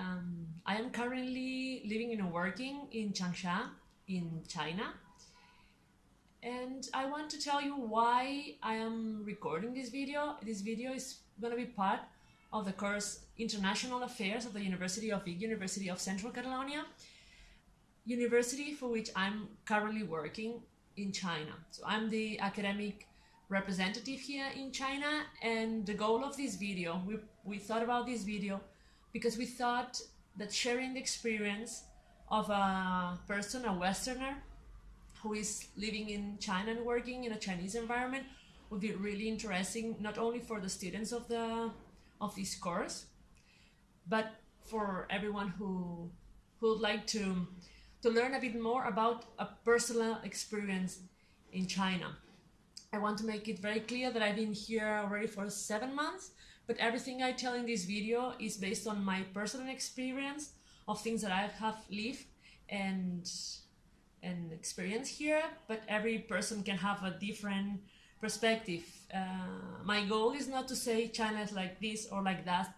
Um, I am currently living and working in Changsha in China. And I want to tell you why I am recording this video. This video is going to be part of the course International Affairs of the University of Vic, University of Central Catalonia, university for which I'm currently working in China. So I'm the academic representative here in China and the goal of this video, we, we thought about this video because we thought that sharing the experience of a person, a Westerner, who is living in China and working in a Chinese environment would be really interesting, not only for the students of the of this course, but for everyone who who would like to to learn a bit more about a personal experience in China. I want to make it very clear that I've been here already for seven months, but everything I tell in this video is based on my personal experience of things that I have lived and and experience here, but every person can have a different perspective. Uh, my goal is not to say China is like this or like that,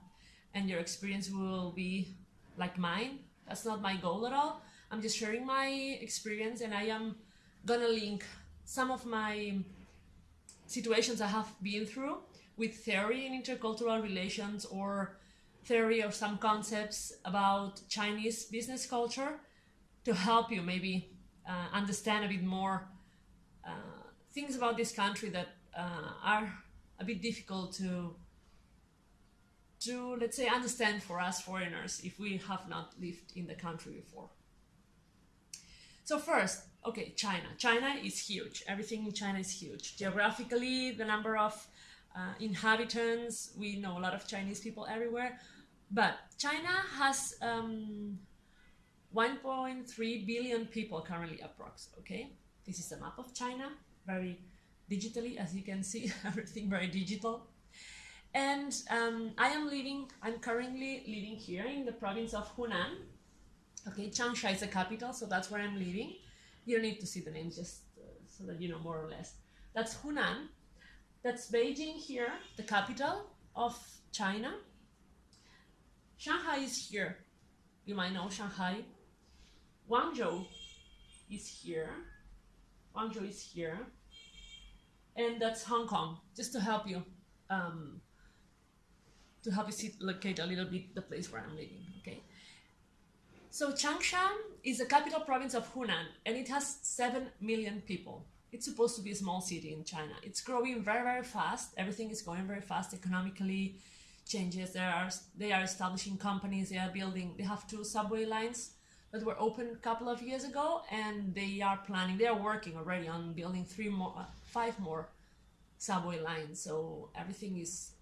and your experience will be like mine. That's not my goal at all. I'm just sharing my experience, and I am gonna link some of my situations I have been through with theory in intercultural relations or theory of some concepts about Chinese business culture to help you maybe uh, understand a bit more uh, things about this country that uh, are a bit difficult to to let's say understand for us foreigners if we have not lived in the country before. So first, okay, China. China is huge. Everything in China is huge. Geographically, the number of uh, inhabitants, we know a lot of Chinese people everywhere. But China has um, 1.3 billion people currently approx, okay? This is a map of China, very digitally, as you can see, everything very digital. And um, I am living, I'm currently living here in the province of Hunan, Okay, Changsha is the capital, so that's where I'm living. You don't need to see the name, just uh, so that you know more or less. That's Hunan. That's Beijing here, the capital of China. Shanghai is here. You might know Shanghai. Guangzhou is here. Guangzhou is here. And that's Hong Kong, just to help you, um, to help you see, locate a little bit the place where I'm living, okay? So Changsha is the capital province of Hunan and it has 7 million people. It's supposed to be a small city in China. It's growing very, very fast. Everything is going very fast economically. Changes. There are they are establishing companies. They are building. They have two subway lines that were opened a couple of years ago, and they are planning. They are working already on building three more, five more subway lines. So everything is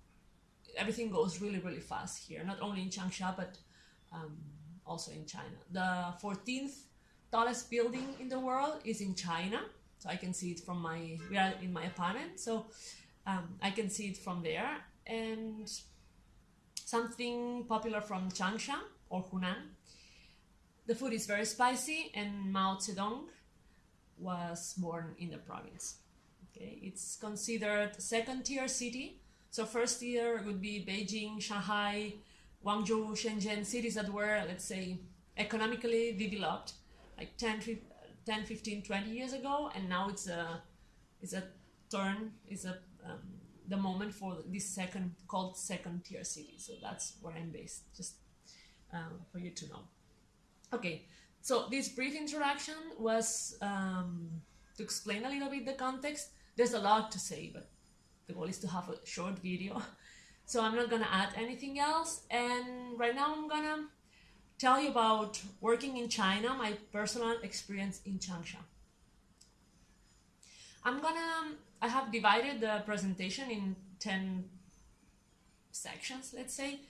everything goes really, really fast here. Not only in Changsha, but um, also in China. The 14th tallest building in the world is in China. So I can see it from my, we are in my apartment. So um, I can see it from there. And something popular from Changsha or Hunan. The food is very spicy and Mao Zedong was born in the province. Okay, it's considered second tier city. So first tier would be Beijing, Shanghai, Guangzhou, Shenzhen, cities that were, let's say, economically developed like 10, 10 15, 20 years ago, and now it's a, it's a turn, it's a, um, the moment for this second, called second tier city. So that's where I'm based, just um, for you to know. Okay, so this brief introduction was um, to explain a little bit the context. There's a lot to say, but the goal is to have a short video so I'm not gonna add anything else. And right now I'm gonna tell you about working in China, my personal experience in Changsha. I'm gonna, I have divided the presentation in 10 sections, let's say,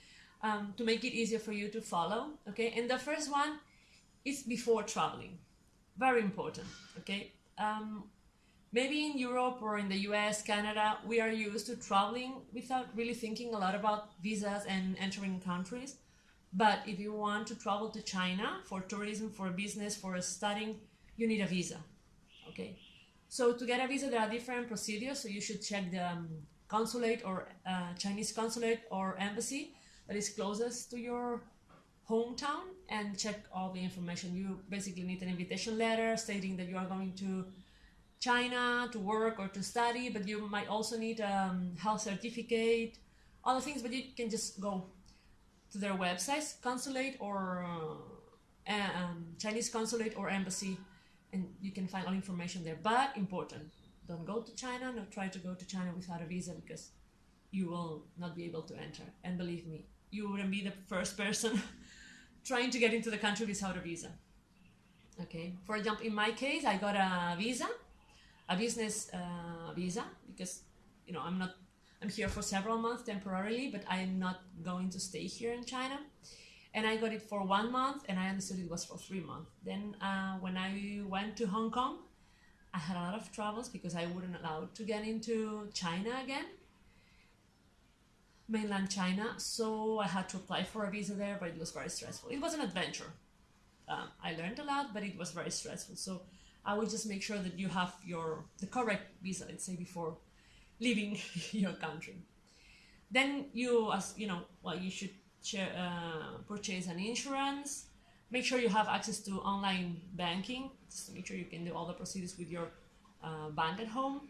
um, to make it easier for you to follow, okay? And the first one is before traveling. Very important, okay? Um, maybe in Europe or in the US, Canada, we are used to traveling without really thinking a lot about visas and entering countries. But if you want to travel to China for tourism, for business, for studying, you need a visa. Okay. So to get a visa, there are different procedures. So you should check the um, consulate or uh, Chinese consulate or embassy that is closest to your hometown and check all the information. You basically need an invitation letter stating that you are going to China to work or to study, but you might also need a um, health certificate, other things, but you can just go to their websites, consulate or uh, um, Chinese consulate or embassy, and you can find all information there. But important, don't go to China, not try to go to China without a visa because you will not be able to enter. And believe me, you wouldn't be the first person trying to get into the country without a visa. Okay, for example, in my case, I got a visa a business uh, visa because you know I'm not I'm here for several months temporarily, but I'm not going to stay here in China. And I got it for one month, and I understood it was for three months. Then uh, when I went to Hong Kong, I had a lot of troubles because I wasn't allowed to get into China again, mainland China. So I had to apply for a visa there, but it was very stressful. It was an adventure. Um, I learned a lot, but it was very stressful. So I would just make sure that you have your the correct visa, let's say, before leaving your country. Then you, as you know, well, you should uh, purchase an insurance. Make sure you have access to online banking. Just make sure you can do all the procedures with your uh, bank at home.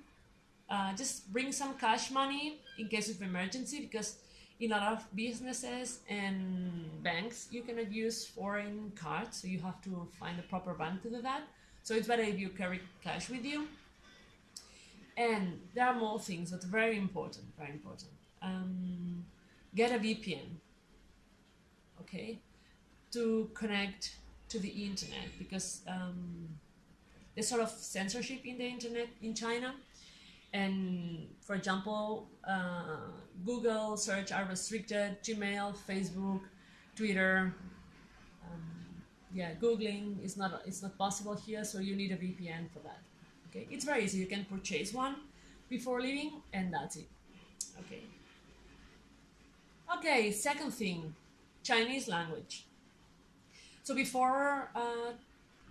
Uh, just bring some cash money in case of emergency because in a lot of businesses and banks you cannot use foreign cards so you have to find a proper bank to do that so it's better if you carry cash with you. And there are more things that are very important, very important. Um, get a VPN, okay, to connect to the internet because um, there's sort of censorship in the internet in China. And for example, uh, Google search are restricted, Gmail, Facebook, Twitter, yeah, Googling is not it's not possible here, so you need a VPN for that. Okay, it's very easy. You can purchase one before leaving, and that's it. Okay. Okay, second thing, Chinese language. So before uh,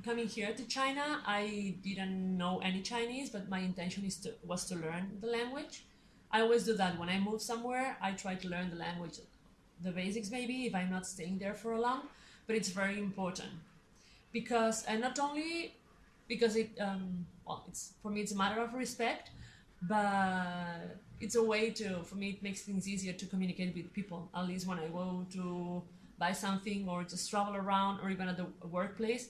coming here to China, I didn't know any Chinese, but my intention is to was to learn the language. I always do that when I move somewhere. I try to learn the language, the basics maybe if I'm not staying there for a long but it's very important because and not only because it um, well it's for me it's a matter of respect but it's a way to for me it makes things easier to communicate with people. At least when i go to buy something or just travel around or even at the workplace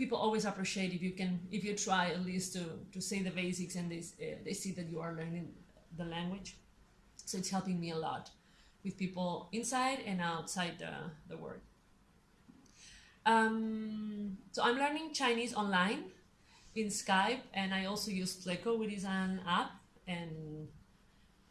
people always appreciate if you can if you try at least to to say the basics and they, uh, they see that you are learning the language. So it's helping me a lot with people inside and outside the, the work um, so I'm learning Chinese online in Skype, and I also use Pleco, which is an app, and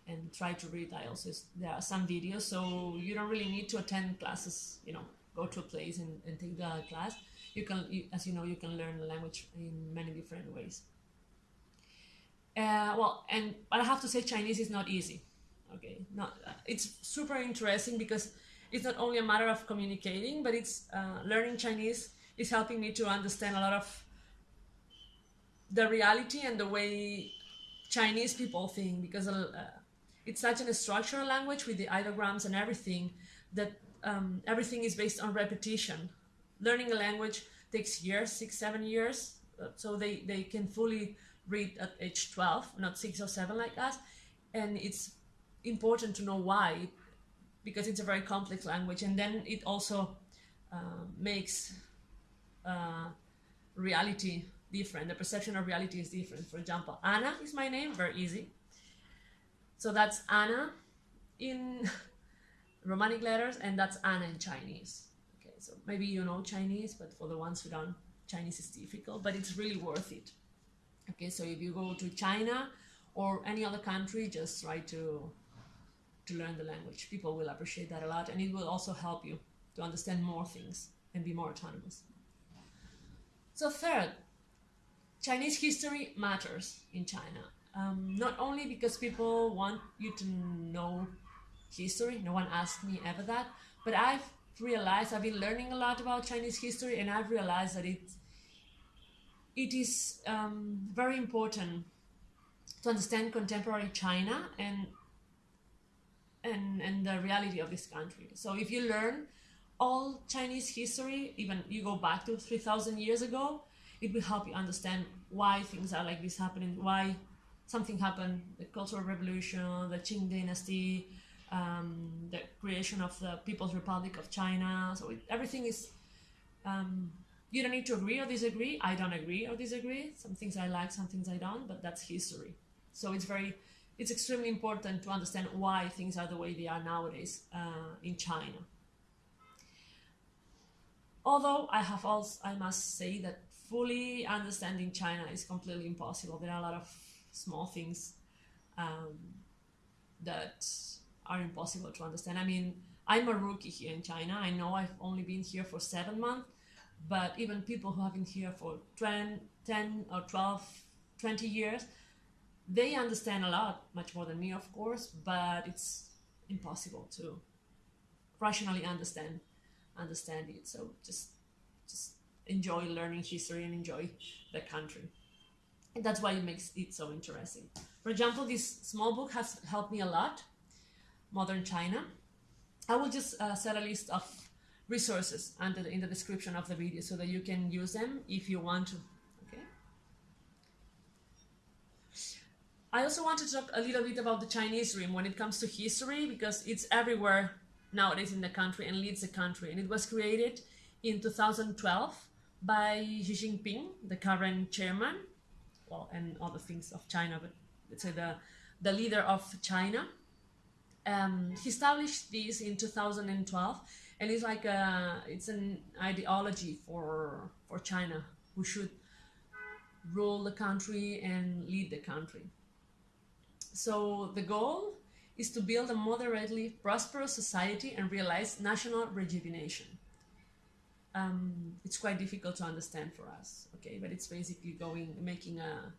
and try to read. I also there are some videos, so you don't really need to attend classes. You know, go to a place and, and take the class. You can, you, as you know, you can learn language in many different ways. Uh, well, and but I have to say, Chinese is not easy. Okay, not it's super interesting because it's not only a matter of communicating, but it's uh, learning Chinese is helping me to understand a lot of the reality and the way Chinese people think because uh, it's such a structural language with the ideograms and everything that um, everything is based on repetition. Learning a language takes years, six, seven years, uh, so they, they can fully read at age 12, not six or seven like us. And it's important to know why because it's a very complex language and then it also uh, makes uh, reality different. The perception of reality is different. For example anna is my name very easy. So that's anna in romanic letters and that's anna in chinese. Okay so maybe you know chinese but for the ones who don't chinese is difficult but it's really worth it. Okay so if you go to china or any other country just try to to learn the language. People will appreciate that a lot, and it will also help you to understand more things and be more autonomous. So, third, Chinese history matters in China. Um, not only because people want you to know history, no one asked me ever that, but I've realized I've been learning a lot about Chinese history, and I've realized that it it is um, very important to understand contemporary China and and, and the reality of this country. So if you learn all Chinese history, even you go back to 3,000 years ago, it will help you understand why things are like this happening, why something happened, the Cultural Revolution, the Qing Dynasty, um, the creation of the People's Republic of China. So it, everything is, um, you don't need to agree or disagree. I don't agree or disagree. Some things I like, some things I don't, but that's history. So it's very, it's extremely important to understand why things are the way they are nowadays uh, in China. Although I have also, I must say that fully understanding China is completely impossible. There are a lot of small things um, that are impossible to understand. I mean, I'm a rookie here in China. I know I've only been here for seven months, but even people who have been here for 10, 10 or 12, 20 years, they understand a lot, much more than me, of course, but it's impossible to rationally understand understand it. So just just enjoy learning history and enjoy the country. And that's why it makes it so interesting. For example, this small book has helped me a lot, Modern China. I will just uh, set a list of resources under in the description of the video so that you can use them if you want to. Okay. I also want to talk a little bit about the Chinese Dream when it comes to history because it's everywhere nowadays in the country and leads the country. And it was created in 2012 by Xi Jinping, the current chairman, well, and other things of China, but let's say the, the leader of China. Um, he established this in 2012, and it's like a, it's an ideology for for China who should rule the country and lead the country. So the goal is to build a moderately prosperous society and realize national rejuvenation. Um, it's quite difficult to understand for us, okay, but it's basically going, making a,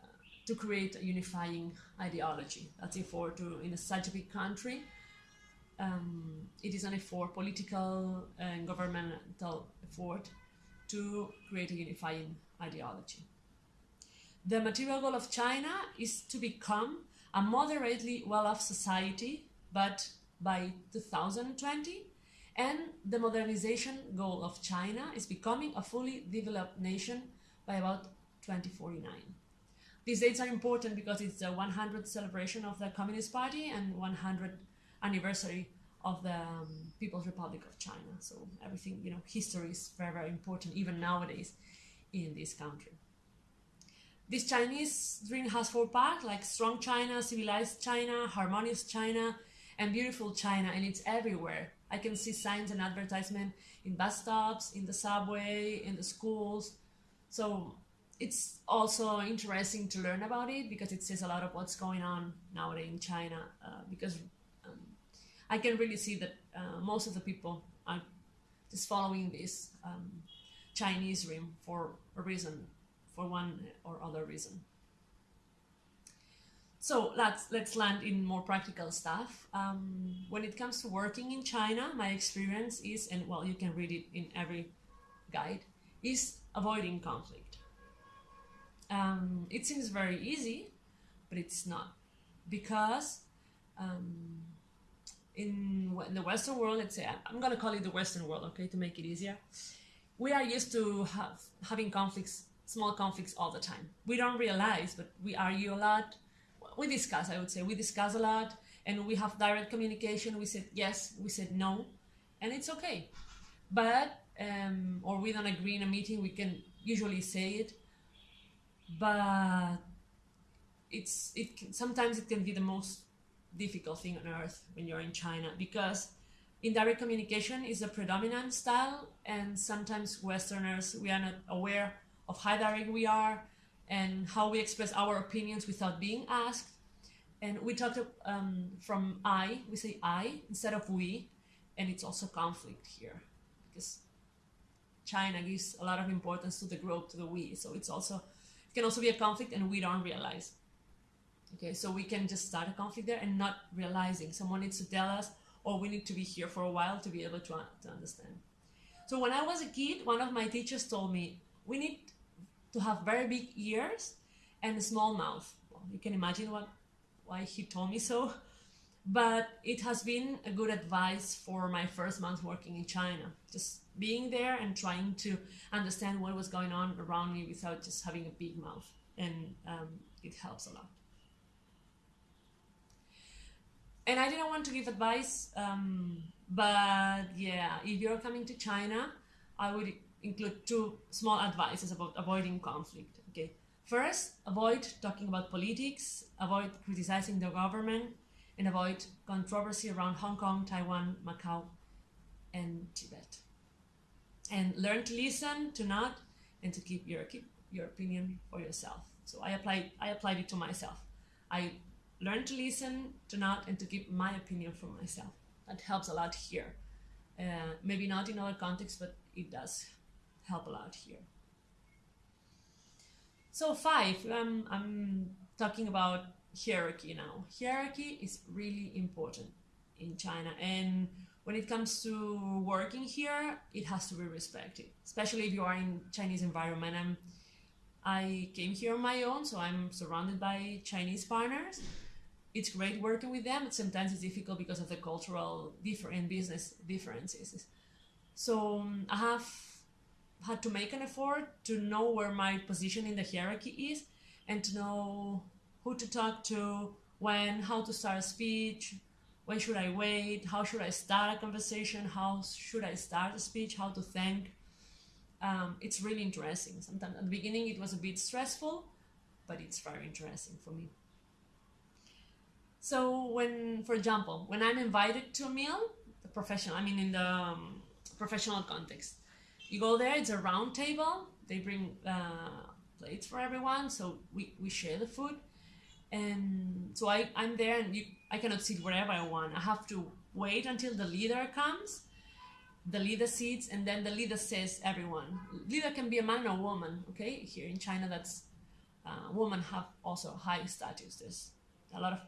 uh, to create a unifying ideology. That's it for to, in a such a big country, um, it is an effort, political and governmental effort to create a unifying ideology. The material goal of China is to become a moderately well-off society, but by 2020, and the modernization goal of China is becoming a fully developed nation by about 2049. These dates are important because it's the 100th celebration of the Communist Party and 100th anniversary of the um, People's Republic of China. So everything, you know, history is very, very important even nowadays in this country. This Chinese dream has four parts, like strong China, civilized China, harmonious China, and beautiful China, and it's everywhere. I can see signs and advertisement in bus stops, in the subway, in the schools. So it's also interesting to learn about it because it says a lot of what's going on nowadays in China. Uh, because um, I can really see that uh, most of the people are just following this um, Chinese dream for a reason for one or other reason. So let's let's land in more practical stuff. Um, when it comes to working in China, my experience is, and well, you can read it in every guide, is avoiding conflict. Um, it seems very easy, but it's not, because um, in, in the Western world, let's say I'm gonna call it the Western world, okay, to make it easier. We are used to have having conflicts small conflicts all the time. We don't realize, but we argue a lot. We discuss, I would say, we discuss a lot and we have direct communication. We said yes, we said no, and it's okay. But, um, or we don't agree in a meeting, we can usually say it, but it's, it can, sometimes it can be the most difficult thing on earth when you're in China because indirect communication is a predominant style and sometimes Westerners, we are not aware of how direct we are and how we express our opinions without being asked. And we talked um, from I, we say I instead of we, and it's also conflict here because China gives a lot of importance to the group, to the we. So it's also, it can also be a conflict and we don't realize. Okay, so we can just start a conflict there and not realizing. Someone needs to tell us, or we need to be here for a while to be able to, to understand. So when I was a kid, one of my teachers told me, we need to have very big ears and a small mouth. Well, you can imagine what why he told me so. but it has been a good advice for my first month working in China. Just being there and trying to understand what was going on around me without just having a big mouth, and um, it helps a lot. And I didn't want to give advice, um, but yeah, if you're coming to China, I would include two small advices about avoiding conflict. Okay, first, avoid talking about politics, avoid criticizing the government, and avoid controversy around Hong Kong, Taiwan, Macau, and Tibet. And learn to listen, to not, and to keep your keep your opinion for yourself. So I applied I applied it to myself. I learned to listen, to not, and to keep my opinion for myself. That helps a lot here. Uh, maybe not in other contexts, but it does help a lot here. So five, um, I'm talking about hierarchy now. Hierarchy is really important in China, and when it comes to working here, it has to be respected, especially if you are in Chinese environment. I'm, I came here on my own, so I'm surrounded by Chinese partners. It's great working with them, but sometimes it's difficult because of the cultural different business differences. So um, I have had to make an effort to know where my position in the hierarchy is and to know who to talk to, when, how to start a speech, when should I wait, how should I start a conversation, how should I start a speech, how to thank. Um, it's really interesting. Sometimes at the beginning it was a bit stressful, but it's very interesting for me. So when, for example, when I'm invited to a meal, the professional, I mean in the um, professional context, you go there, it's a round table, they bring uh, plates for everyone, so we, we share the food and so I, I'm there and you, I cannot sit wherever I want. I have to wait until the leader comes, the leader sits, and then the leader says everyone. Leader can be a man or woman, okay? Here in China, that's uh, women have also high status. There's a lot of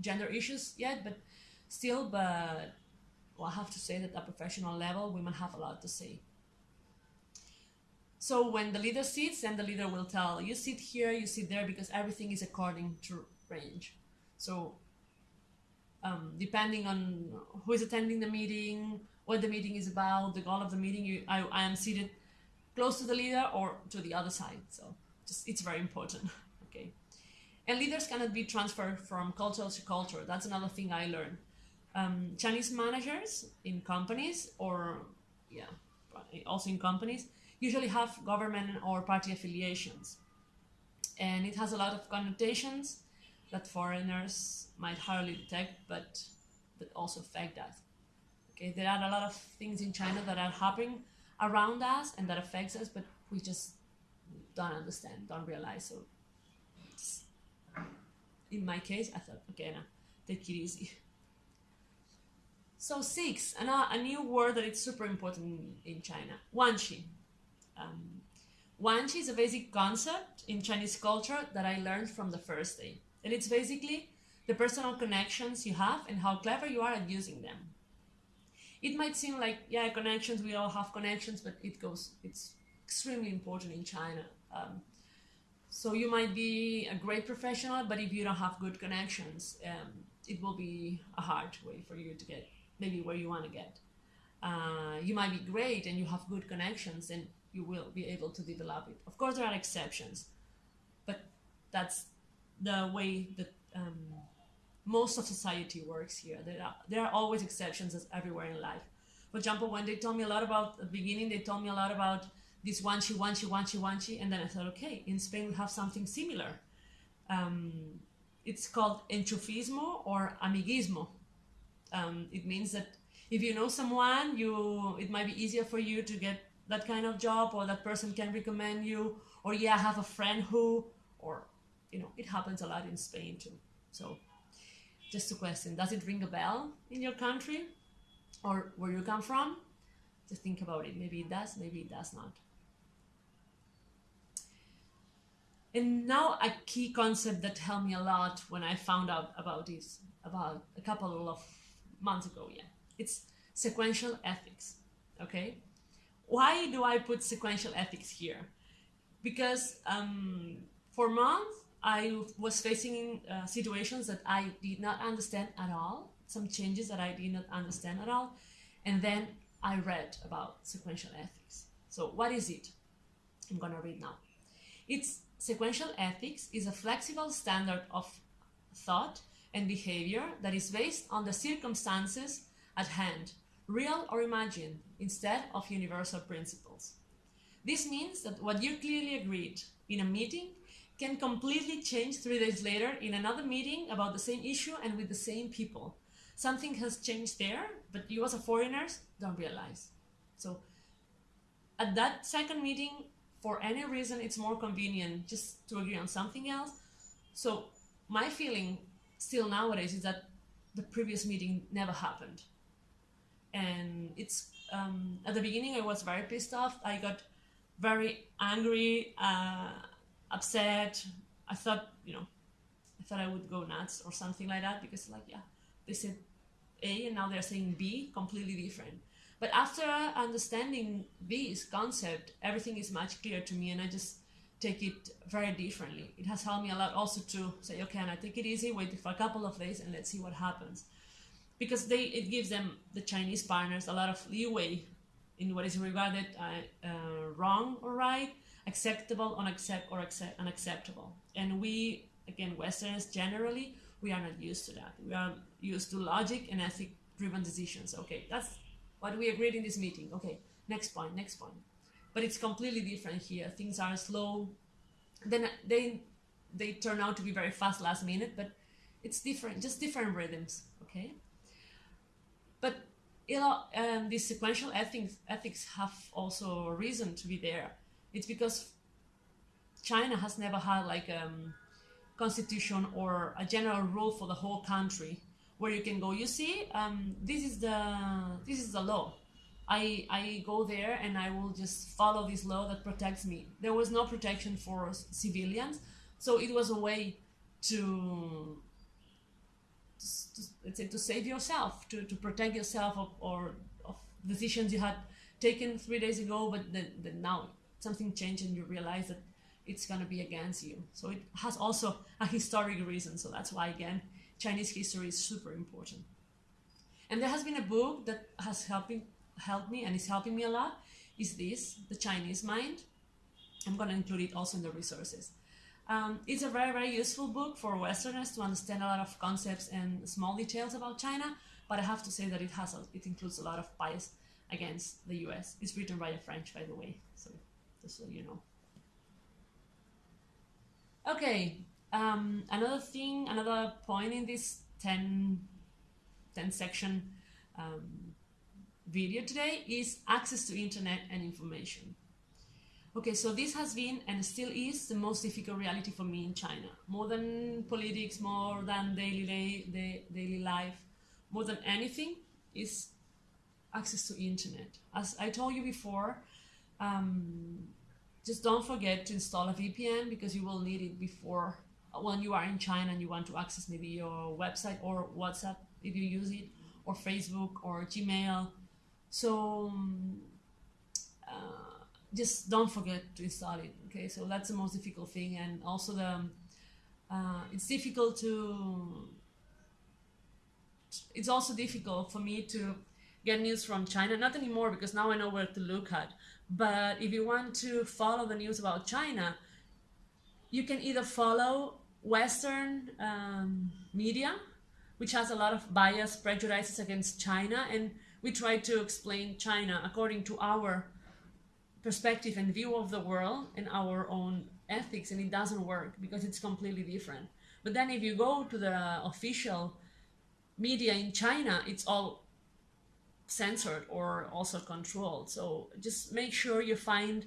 gender issues yet, but still, but well, I have to say that at professional level, women have a lot to say. So when the leader sits, then the leader will tell, you sit here, you sit there, because everything is according to range. So um, depending on who is attending the meeting, what the meeting is about, the goal of the meeting, you, I, I am seated close to the leader or to the other side. So just it's very important. okay. And leaders cannot be transferred from culture to culture. That's another thing I learned. Um, Chinese managers in companies or yeah, also in companies usually have government or party affiliations. And it has a lot of connotations that foreigners might hardly detect, but that also affect us. Okay, there are a lot of things in China that are happening around us and that affects us, but we just don't understand, don't realize. So, in my case, I thought, okay, now take it easy. So six, a, a new word that is super important in China, guanxi. Um, is a basic concept in Chinese culture that I learned from the first day. And it's basically the personal connections you have and how clever you are at using them. It might seem like, yeah, connections, we all have connections, but it goes, it's extremely important in China. Um, so you might be a great professional, but if you don't have good connections, um, it will be a hard way for you to get maybe where you want to get. Uh, you might be great and you have good connections and you will be able to develop it. Of course, there are exceptions, but that's the way that um, most of society works here. There are, there are always exceptions as everywhere in life. For example, when they told me a lot about the beginning, they told me a lot about this guanxi, guanxi, guanxi, guanxi, and then I thought, okay, in Spain we have something similar. Um, it's called enchufismo or amiguismo. Um, it means that if you know someone, you it might be easier for you to get that kind of job or that person can recommend you or yeah I have a friend who or you know it happens a lot in Spain too. So just a question does it ring a bell in your country or where you come from? Just think about it maybe it does maybe it does not. And now a key concept that helped me a lot when I found out about this about a couple of months ago yeah. It's sequential ethics okay why do I put sequential ethics here? Because um, for months I was facing uh, situations that I did not understand at all, some changes that I did not understand at all. And then I read about sequential ethics. So what is it? I'm gonna read now. It's sequential ethics is a flexible standard of thought and behavior that is based on the circumstances at hand, real or imagined, instead of universal principles. This means that what you clearly agreed in a meeting can completely change three days later in another meeting about the same issue and with the same people. Something has changed there, but you as a foreigner don't realize. So at that second meeting, for any reason, it's more convenient just to agree on something else. So my feeling still nowadays is that the previous meeting never happened. And it's um, at the beginning I was very pissed off. I got very angry, uh, upset. I thought, you know, I thought I would go nuts or something like that because, like, yeah, they said A and now they're saying B, completely different. But after understanding this concept, everything is much clearer to me, and I just take it very differently. It has helped me a lot also to say, okay, and I take it easy, wait for a couple of days, and let's see what happens, because they it gives them the Chinese partners a lot of leeway in what is regarded uh, uh, wrong or right, acceptable, unaccept or accept, unacceptable. And we, again, Westerners generally, we are not used to that. We are used to logic and ethic-driven decisions. Okay, that's what we agreed in this meeting. Okay, next point, next point. But it's completely different here. Things are slow. Then they they turn out to be very fast last minute, but it's different, just different rhythms. Okay. But you know, um, these sequential ethics, ethics have also a reason to be there. It's because China has never had like a um, constitution or a general rule for the whole country where you can go. You see, um, this is the this is the law. I I go there and I will just follow this law that protects me. There was no protection for civilians, so it was a way to to, let's say to save yourself, to, to protect yourself of, or of decisions you had taken three days ago, but then, then now something changed and you realize that it's going to be against you. So it has also a historic reason. So that's why, again, Chinese history is super important. And there has been a book that has helping helped me and is helping me a lot. Is this the Chinese Mind? I'm going to include it also in the resources. Um, it's a very, very useful book for Westerners to understand a lot of concepts and small details about China, but I have to say that it has a, it includes a lot of bias against the US. It's written by a French, by the way, so just so you know. Okay, um, another thing, another point in this 10, 10 section um, video today is access to internet and information. Okay, so this has been and still is the most difficult reality for me in China. More than politics, more than daily day, the daily life, more than anything is access to internet. As I told you before, um, just don't forget to install a VPN because you will need it before when you are in China and you want to access maybe your website or WhatsApp if you use it, or Facebook or Gmail. So. Um, just don't forget to install it okay? So that's the most difficult thing. And also the uh, it's difficult to it's also difficult for me to get news from China. Not anymore because now I know where to look at. But if you want to follow the news about China you can either follow Western um, media which has a lot of bias prejudices against China and we try to explain China according to our perspective and view of the world and our own ethics and it doesn't work because it's completely different. But then if you go to the official media in china it's all censored or also controlled. So just make sure you find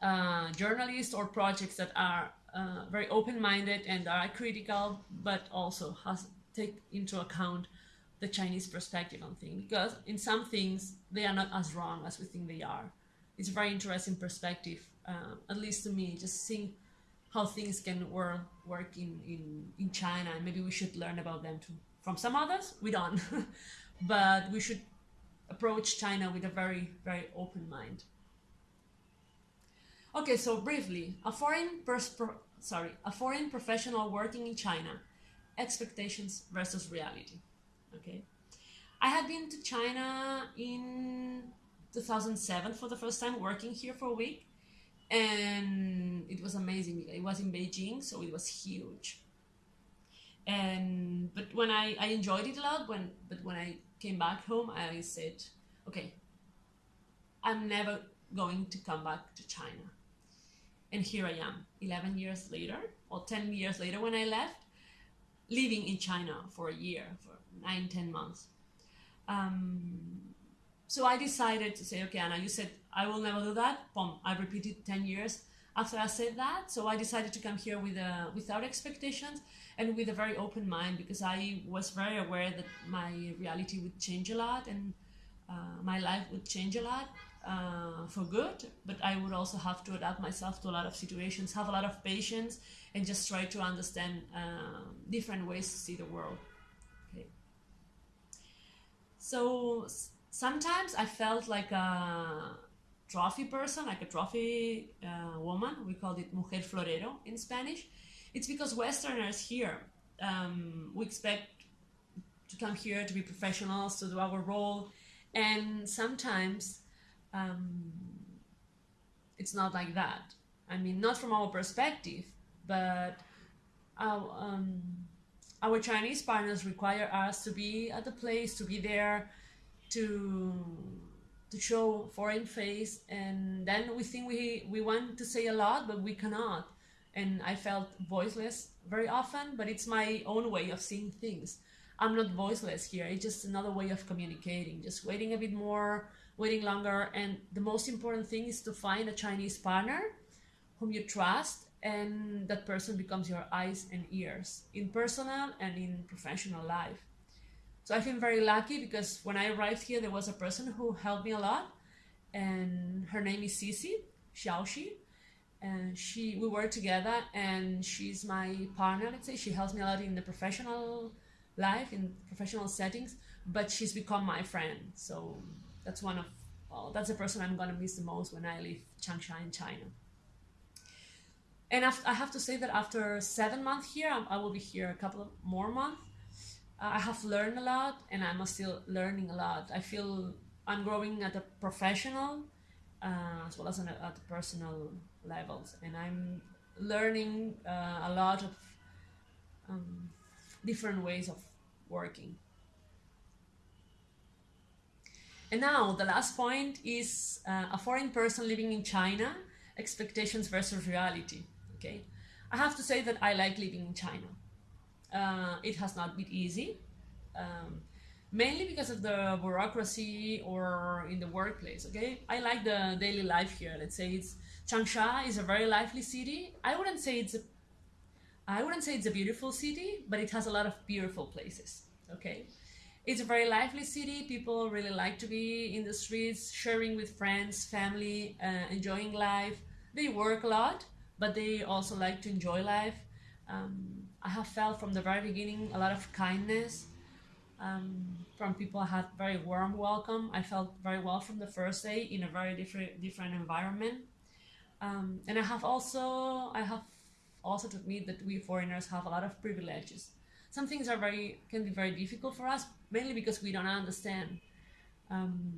uh, journalists or projects that are uh, very open-minded and are critical but also has take into account the Chinese perspective on things because in some things they are not as wrong as we think they are. It's a very interesting perspective, uh, at least to me, just seeing how things can work work in, in, in China and maybe we should learn about them too. From some others, we don't, but we should approach China with a very, very open mind. Okay, so briefly, a foreign sorry, a foreign professional working in China expectations versus reality. Okay, I had been to China in 2007 for the first time, working here for a week, and it was amazing. It was in Beijing, so it was huge. And but when I, I enjoyed it a lot, when but when I came back home, I said, okay, I'm never going to come back to China. And here I am, 11 years later, or 10 years later when I left, living in China for a year, for nine, 10 months. Um, so I decided to say, okay, Anna, you said I will never do that. Boom, I repeated 10 years after I said that. So I decided to come here with a, without expectations and with a very open mind because I was very aware that my reality would change a lot and uh, my life would change a lot uh, for good, but I would also have to adapt myself to a lot of situations, have a lot of patience, and just try to understand uh, different ways to see the world. So sometimes I felt like a trophy person, like a trophy uh, woman. We called it mujer florero in Spanish. It's because Westerners here, um, we expect to come here to be professionals, to do our role, and sometimes um, it's not like that. I mean, not from our perspective, but our, um, our Chinese partners require us to be at the place, to be there, to to show foreign face, and then we think we we want to say a lot, but we cannot. And I felt voiceless very often, but it's my own way of seeing things. I'm not voiceless here. It's just another way of communicating, just waiting a bit more, waiting longer. And the most important thing is to find a Chinese partner whom you trust, and that person becomes your eyes and ears in personal and in professional life. So I feel very lucky because when I arrived here, there was a person who helped me a lot, and her name is Cici Xiaoxi. And she, we work together, and she's my partner. Let's say she helps me a lot in the professional life, in professional settings. But she's become my friend. So that's one of well, that's the person I'm gonna miss the most when I leave Changsha in China. And I have to say that after seven months here, I will be here a couple of more months. Uh, I have learned a lot, and I'm still learning a lot. I feel I'm growing at a professional uh, as well as at personal levels, and I'm learning uh, a lot of um, different ways of working. And now the last point is uh, a foreign person living in China, expectations versus reality. Okay, I have to say that I like living in China. Uh, it has not been easy, um, mainly because of the bureaucracy or in the workplace. Okay, I like the daily life here. Let's say it's Changsha is a very lively city. I wouldn't say it's a I wouldn't say it's a beautiful city, but it has a lot of beautiful places. Okay, it's a very lively city. People really like to be in the streets, sharing with friends, family, uh, enjoying life. They work a lot, but they also like to enjoy life. Um, I have felt from the very beginning a lot of kindness um, from people. I had very warm welcome. I felt very well from the first day in a very different different environment. Um, and I have also I have also to admit that we foreigners have a lot of privileges some things are very can be very difficult for us mainly because we don't understand um,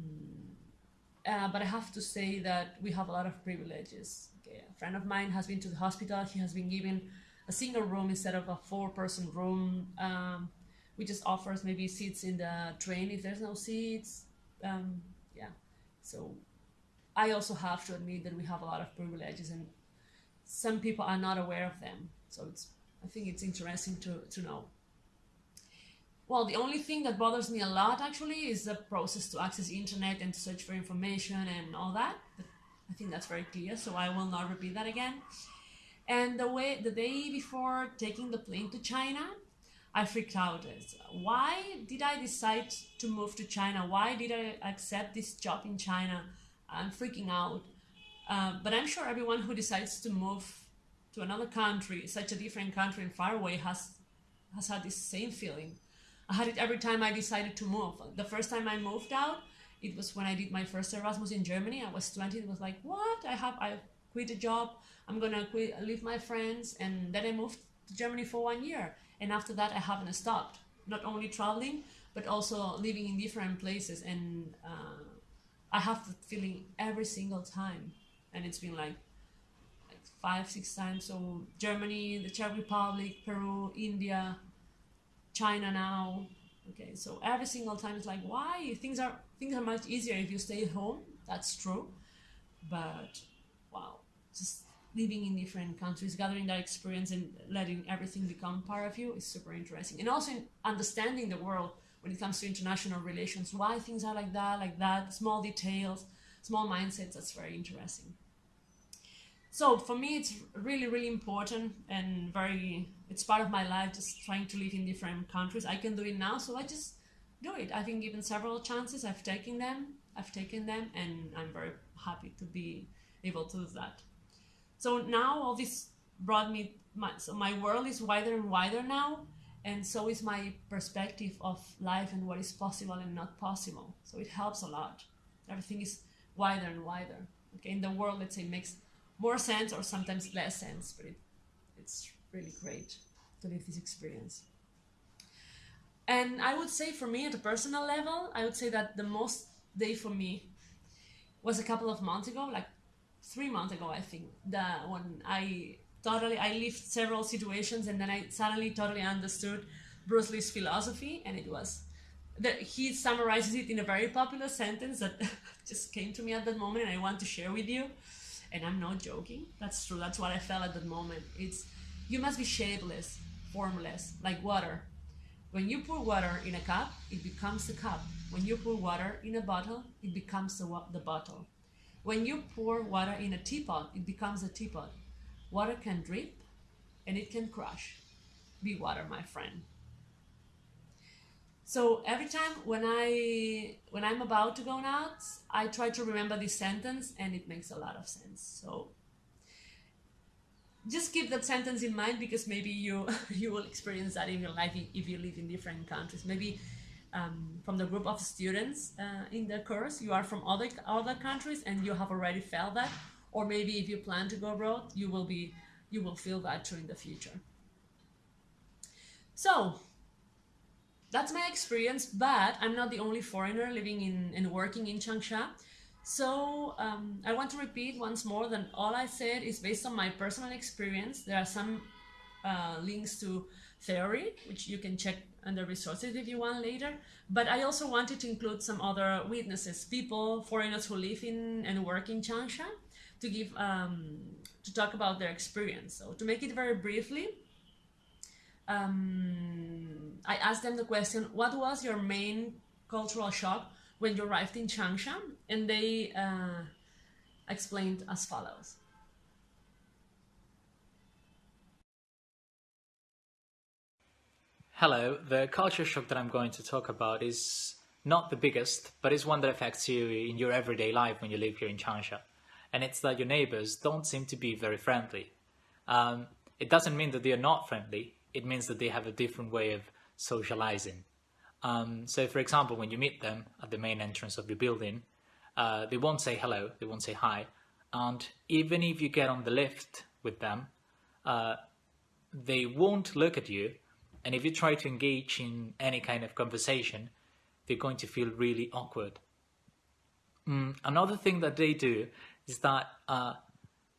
uh, but I have to say that we have a lot of privileges. Friend of mine has been to the hospital. He has been given a single room instead of a four-person room. Um, we just offers maybe seats in the train if there's no seats. Um, yeah. So I also have to admit that we have a lot of privileges, and some people are not aware of them. So it's I think it's interesting to to know. Well, the only thing that bothers me a lot actually is the process to access internet and to search for information and all that. I think that's very clear, so I will not repeat that again. And the way the day before taking the plane to China, I freaked out. Why did I decide to move to China? Why did I accept this job in China? I'm freaking out. Uh, but I'm sure everyone who decides to move to another country, such a different country and far away, has has had this same feeling I had it every time I decided to move. The first time I moved out, it was when I did my first Erasmus in Germany. I was 20. It was like, what? I have I quit a job. I'm gonna quit, leave my friends, and then I moved to Germany for one year. and after that I haven't stopped. Not only traveling, but also living in different places, and uh, I have the feeling every single time, and it's been like like five, six times. So Germany, the Czech Republic, Peru, India, China now. Okay, so every single time it's like, why things are things are much easier if you stay at home. That's true, but wow, just living in different countries, gathering that experience and letting everything become part of you is super interesting. And also in understanding the world when it comes to international relations, why things are like that, like that, small details, small mindsets, that's very interesting. So for me, it's really, really important and very, it's part of my life, just trying to live in different countries. I can do it now, so I just do it. I've been given several chances, I've taken them, I've taken them, and I'm very happy to be able to do that. So now all this brought me, my, so my world is wider and wider now, and so is my perspective of life and what is possible and not possible. So it helps a lot. Everything is wider and wider. Okay, in the world, let's say, makes more sense or sometimes less sense, but it, it's really great to live this experience. And I would say for me, at a personal level, I would say that the most day for me was a couple of months ago, like three months ago, I think, that when I totally I lived several situations and then I suddenly totally understood Bruce Lee's philosophy and it was that he summarizes it in a very popular sentence that just came to me at that moment and I want to share with you. And I'm not joking. That's true. That's what I felt at that moment. It's you must be shapeless formless like water when you pour water in a cup it becomes a cup when you pour water in a bottle it becomes the, the bottle when you pour water in a teapot it becomes a teapot Water can drip and it can crush. Be water, my friend. So every time when I when I'm about to go nuts, I try to remember this sentence and it makes a lot of sense. So just keep that sentence in mind because maybe you you will experience that in your life if you live in different countries. Maybe um, from the group of students uh, in the course, you are from other other countries and you have already felt that, or maybe if you plan to go abroad you will be you will feel that too in the future. So that's my experience but i'm not the only foreigner living in and working in changsha so um, i want to repeat once more that all i said is based on my personal experience there are some uh, links to theory which you can check under resources if you want later but i also wanted to include some other witnesses people foreigners who live in and work in changsha to give um, to talk about their experience. So to make it very briefly, um, I asked them the question, what was your main cultural shock when you arrived in Changsha? And they uh, explained as follows. Hello, the culture shock that I'm going to talk about is not the biggest, but is one that affects you in your everyday life when you live here in Changsha and it's that your neighbors don't seem to be very friendly. Um, it doesn't mean that they are not friendly, it means that they have a different way of socializing. Um, so for example, when you meet them at the main entrance of your building, uh, they won't say hello, they won't say hi, and even if you get on the lift with them, uh, they won't look at you, and if you try to engage in any kind of conversation, they're going to feel really awkward. Mm, another thing that they do is that uh,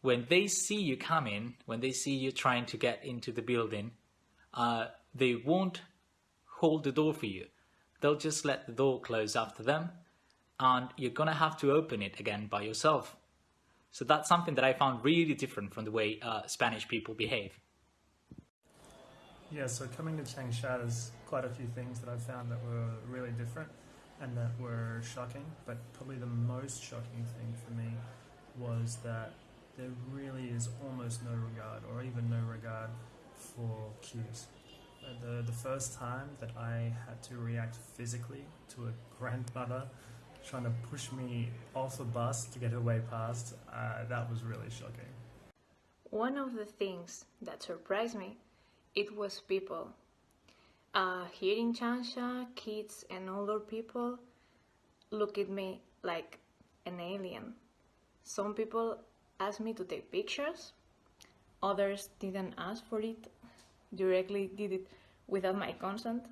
when they see you coming, when they see you trying to get into the building, uh, they won't hold the door for you. They'll just let the door close after them and you're gonna have to open it again by yourself. So that's something that I found really different from the way uh, Spanish people behave. Yeah, so coming to Changsha, there's quite a few things that I found that were really different and that were shocking, but probably the most shocking thing for me was that there really is almost no regard or even no regard for queues. The, the first time that I had to react physically to a grandmother trying to push me off a bus to get her way past, uh, that was really shocking. One of the things that surprised me, it was people. Uh, here in Changsha, kids and older people look at me like an alien. Some people asked me to take pictures, others didn't ask for it, directly did it without my consent,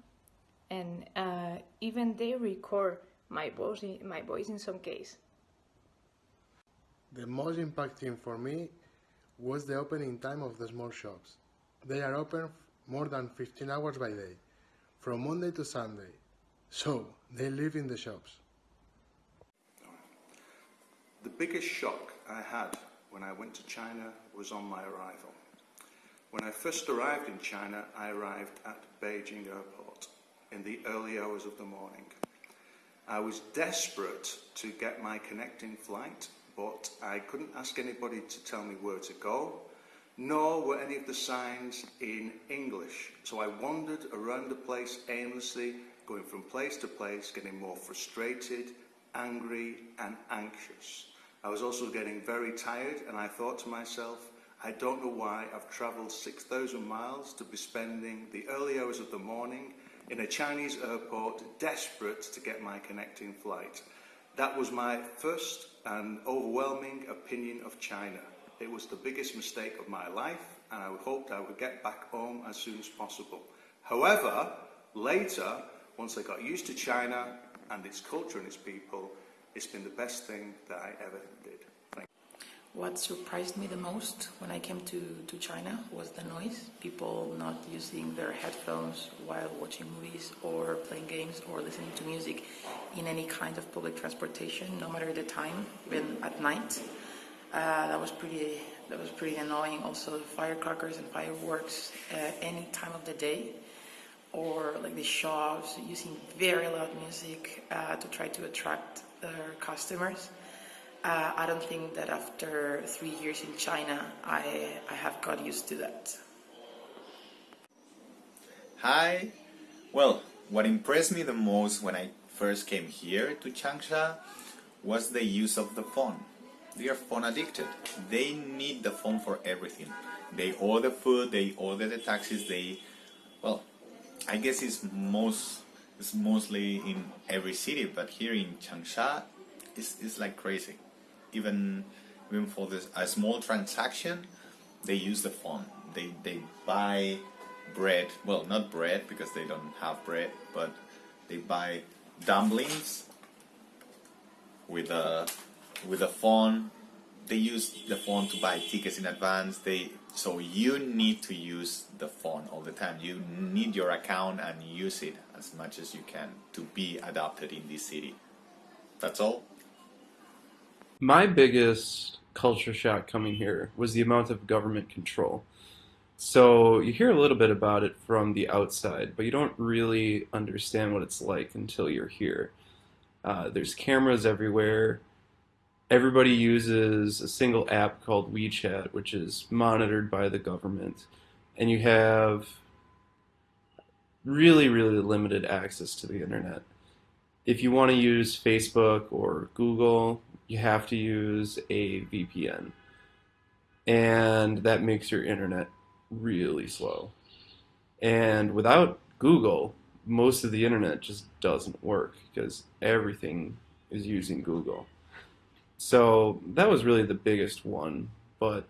and uh, even they record my voice, my voice in some case. The most impacting for me was the opening time of the small shops. They are open more than 15 hours by day, from Monday to Sunday. So, they live in the shops. The biggest shock I had when I went to China was on my arrival. When I first arrived in China, I arrived at Beijing Airport in the early hours of the morning. I was desperate to get my connecting flight, but I couldn't ask anybody to tell me where to go, nor were any of the signs in English. So I wandered around the place aimlessly, going from place to place, getting more frustrated, angry, and anxious. I was also getting very tired, and I thought to myself, I don't know why I've travelled 6,000 miles to be spending the early hours of the morning in a Chinese airport, desperate to get my connecting flight. That was my first and overwhelming opinion of China. It was the biggest mistake of my life, and I hoped I would get back home as soon as possible. However, later, once I got used to China and its culture and its people, it's been the best thing that I ever did. What surprised me the most when I came to, to China was the noise. People not using their headphones while watching movies or playing games or listening to music in any kind of public transportation, no matter the time, even at night. Uh, that was pretty that was pretty annoying. Also, firecrackers and fireworks uh, any time of the day, or like the shops using very loud music uh, to try to attract their customers. Uh, I don't think that after three years in China, I, I have got used to that. Hi. Well, what impressed me the most when I first came here to Changsha was the use of the phone. They are phone addicted. They need the phone for everything. They order food, they order the taxis, they, well, I guess it's most, it's mostly in every city, but here in Changsha, it's, it's like crazy. Even, even for this, a small transaction, they use the phone. They, they buy bread, well, not bread because they don't have bread, but they buy dumplings with a with a phone. They use the phone to buy tickets in advance. They so you need to use the phone all the time. You need your account and use it as much as you can to be adopted in this city. That's all. My biggest culture shock coming here was the amount of government control. So you hear a little bit about it from the outside, but you don't really understand what it's like until you're here. Uh, there's cameras everywhere. Everybody uses a single app called WeChat, which is monitored by the government. And you have really, really limited access to the internet. If you want to use Facebook or Google, you have to use a VPN. And that makes your internet really slow. And without Google, most of the internet just doesn't work because everything is using Google. So that was really the biggest one. But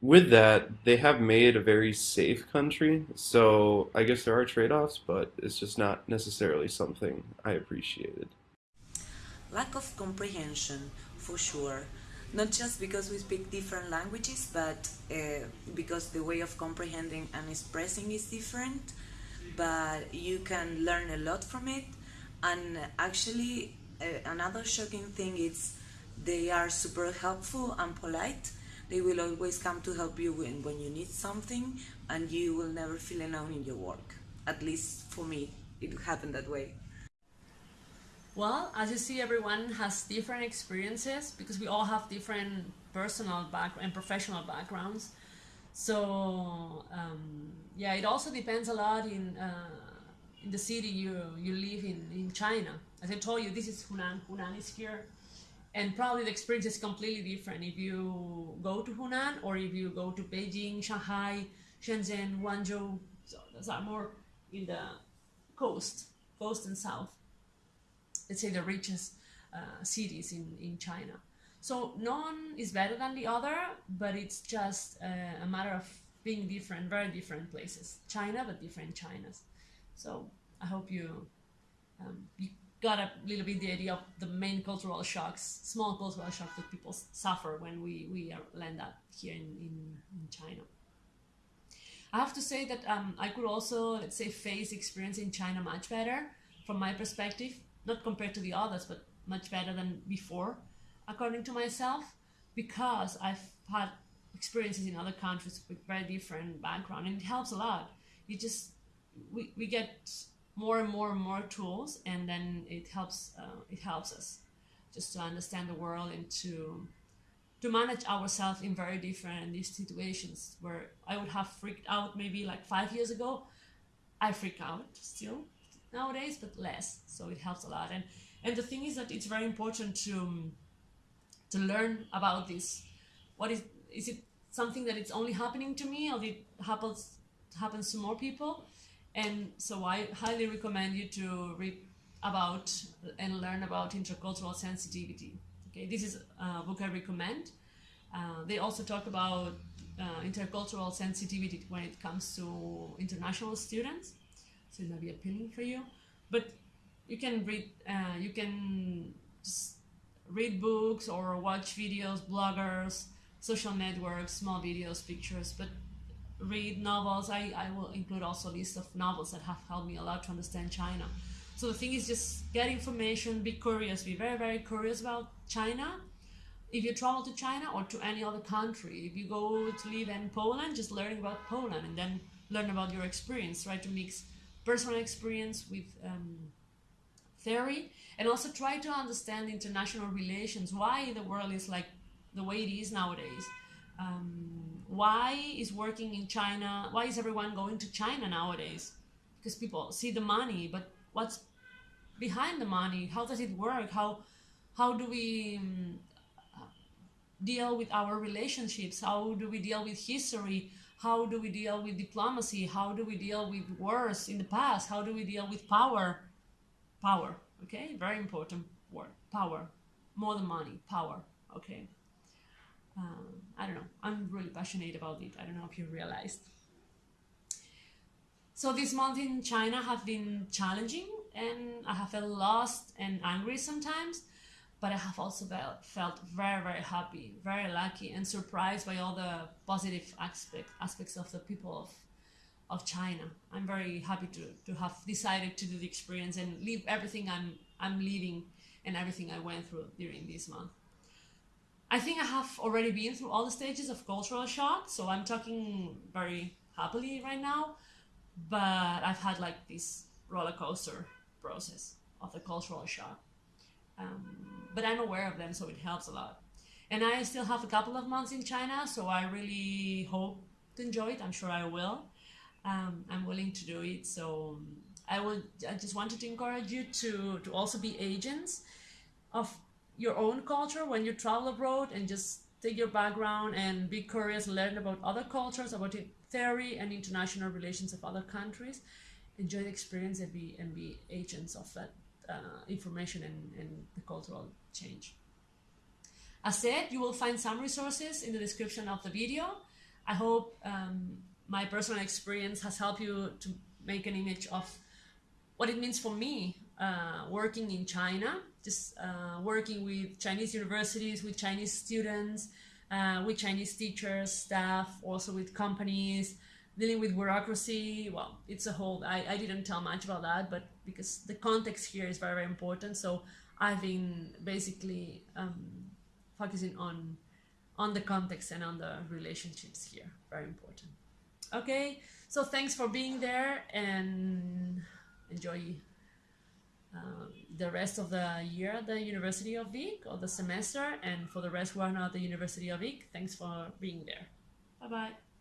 with that, they have made a very safe country. So I guess there are trade offs, but it's just not necessarily something I appreciated. Lack of comprehension, for sure not just because we speak different languages, but uh, because the way of comprehending and expressing is different. But you can learn a lot from it. And actually, uh, another shocking thing is they are super helpful and polite. They will always come to help you when, when you need something, and you will never feel alone in your work. At least for me, it happened that way. Well, as you see, everyone has different experiences because we all have different personal back and professional backgrounds. So um, yeah, it also depends a lot in uh, in the city you you live in in China. As I told you, this is Hunan. Hunan is here, and probably the experience is completely different if you go to Hunan or if you go to Beijing, Shanghai, Shenzhen, Guangzhou. So those are more in the coast, coast and south let's say the richest uh, cities in, in China. So none is better than the other, but it's just uh, a matter of being different, very different places. China, but different Chinas. So I hope you um, you got a little bit the idea of the main cultural shocks, small cultural shocks that people suffer when we we land up here in, in, in China. I have to say that um, I could also, let's say, face experience in China much better from my perspective, not compared to the others, but much better than before, according to myself, because I've had experiences in other countries with very different background, and it helps a lot. You just we, we get more and more and more tools, and then it helps uh, it helps us just to understand the world and to to manage ourselves in very different these situations where I would have freaked out maybe like five years ago. I freak out still nowadays, but less. So it helps a lot. And and the thing is that it's very important to to learn about this. What is is it something that it's only happening to me, or it happens happens to more people? And so I highly recommend you to read about and learn about intercultural sensitivity. Okay, this is a book I recommend. Uh, they also talk about uh, intercultural sensitivity when it comes to international students, so it might be appealing for you. But you can read, uh, you can just read books or watch videos, bloggers, social networks, small videos, pictures, but read novels. I, I will include also a list of novels that have helped me a lot to understand China. So the thing is just get information, be curious, be very, very curious about China. If you travel to China or to any other country, if you go to live in Poland, just learning about Poland and then learn about your experience. Try to mix personal experience with um, theory and also try to understand international relations, why the world is like the way it is nowadays. Um, why is working in China, why is everyone going to China nowadays? Because people see the money, but what's behind the money? How does it work? How how do we um, deal with our relationships? How do we deal with history? How do we deal with diplomacy? How do we deal with wars in the past? How do we deal with power? Power, okay? Very important word. Power. More than money. Power, okay? Um, I don't know. I'm really passionate about it. I don't know if you realized. So this month in China have been challenging and I have felt lost and angry sometimes, but I have also felt very, very happy, very lucky and surprised by all the positive aspect, aspects of the people of, of China. I'm very happy to, to have decided to do the experience and leave everything I'm, I'm leaving and everything I went through during this month. I think I have already been through all the stages of cultural shock, so I'm talking very happily right now. But I've had like this roller coaster process of the cultural shock. Um, but I'm aware of them, so it helps a lot. And I still have a couple of months in China, so I really hope to enjoy it. I'm sure I will. Um, I'm willing to do it, so I will. I just wanted to encourage you to to also be agents of your own culture when you travel abroad and just take your background and be curious, learn about other cultures, about the theory and international relations of other countries. Enjoy the experience and be, and be agents of that uh, information and, and the cultural change. As said, you will find some resources in the description of the video. I hope um, my personal experience has helped you to make an image of what it means for me uh, working in China, just uh, working with Chinese universities, with Chinese students, uh, with Chinese teachers, staff, also with companies, dealing with bureaucracy. Well, it's a whole, I, I didn't tell much about that, but because the context here is very, very important. So I've been basically um, focusing on on the context and on the relationships here. Very important. Okay, so thanks for being there and enjoy uh, the rest of the year at the University of Vic or the semester and for the rest who are not at the University of Vic, thanks for being there. Bye bye.